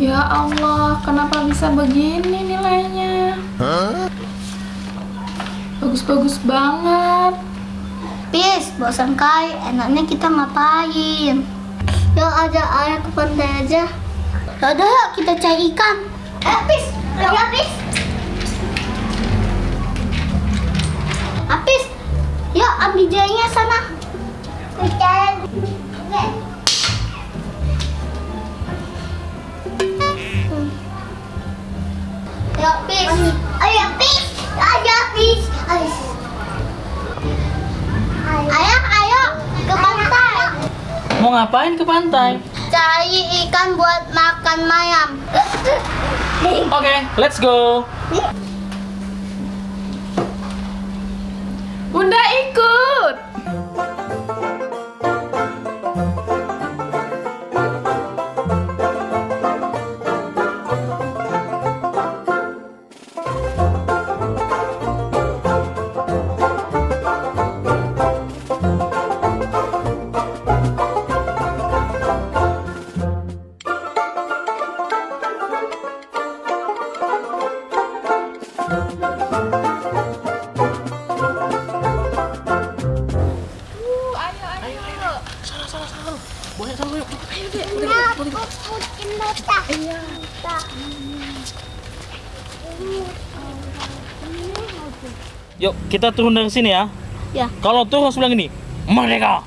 Ya Allah, kenapa bisa begini nilainya? Bagus-bagus banget. Pis, bosan kai, enaknya kita ngapain? Ya aja ayah ke pantai aja. Yaudah yuk kita cari ikan. Eh, Pis. Yuk Pis. Ayo Pis, ayo Pis. Ayo. Ayah, ayo ke pantai. Mau ngapain ke pantai? Cari ikan buat makan mayam. Oke, let's go. Bunda ikut. Yuk, kita turun dari sini ya. Ya. Kalau turun harus bilang gini, Merdeka!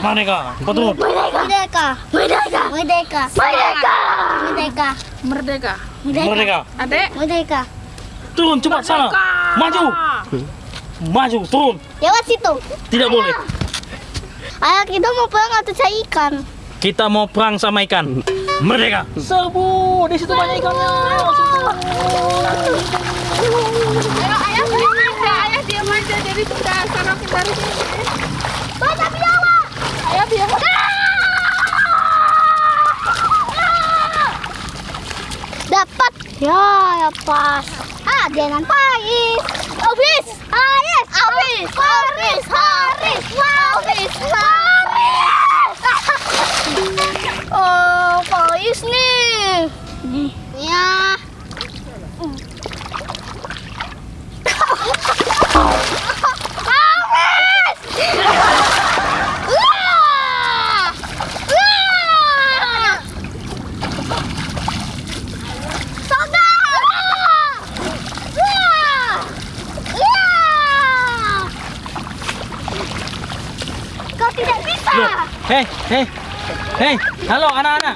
Merdeka! Kau turun. Merdeka. Merdeka. Merdeka. Merdeka. Merdeka. Merdeka. Merdeka! Adek, Merdeka. Turun cepat sana. Maju. Maju, turun. Lewat situ. Tidak boleh. Ayah kita mau pulang atau cari ikan? Kita mau perang sama ikan. Merdeka! Serbu, di situ banyak ikannya. ayo ayah diam aja, ayah diam aja. Jadi sudah sarapan dari sini. Banyak biawak. Ayah biar. Dapat. Ya, ya pas. Ah, jangan pais. Habis. Haris. Habis. Haris. Haris. Haris. Haris. Oh, pais nih. Nih. Ya. Haris. Wah! Wah! Kau tidak bisa. Loh, hei, hei, hei, halo anak-anak.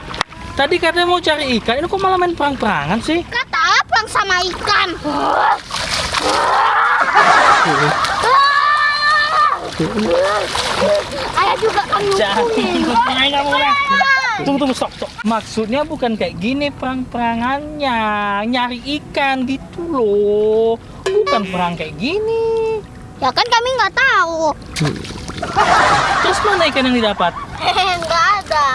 Tadi katanya mau cari ikan, ini kok malah main perang-perangan sih? Kata apa sama ikan? Ayah juga kan. Tunggu, tunggu, stop, stop. Maksudnya bukan kayak gini perang-perangannya. Nyari ikan gitu loh. Bukan perang kayak gini. Ya kan kami nggak tahu. Terus mana ikan yang didapat? Hehe, nggak ada.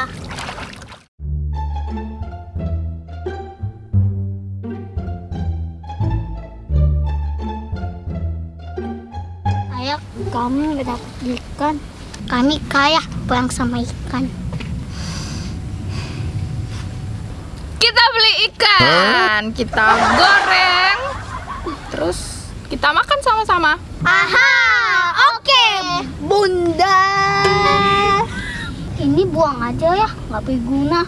Ayah, kamu nggak dapat ikan. Kami kaya perang sama ikan. Kita beli ikan, kita goreng, terus kita makan sama-sama. Aha, oke, Bunda. Ini buang aja ya, nggak berguna.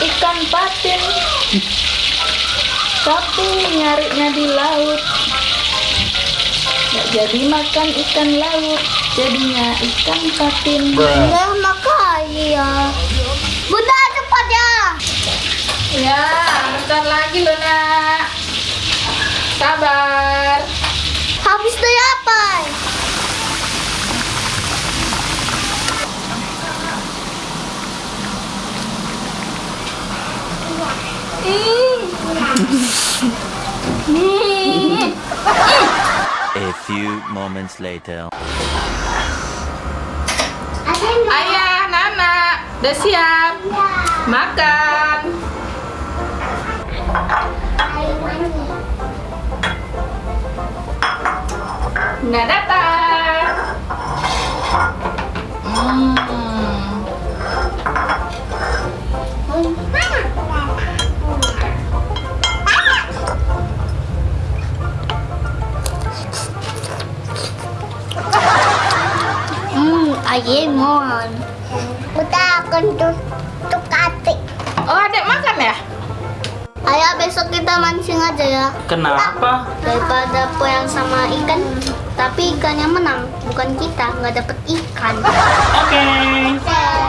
Ikan patin. Tapi nyarinya di laut. Nggak jadi makan ikan laut, jadinya ikan patin. Bunda makanya. Bunda cepat ya. Ya, bentar lagi loh nak. Sabar. Habis deh apa? A few moments later. Ayah, Nana, udah siap. Makan. Udah datang. Ayemon. Udah akan tutup kati. Oh, adek makan ya? Ayah besok kita mancing aja ya. Kenapa? Daripada poyang sama ikan, tapi ikannya menang, bukan kita nggak dapet ikan. Oke. Oke.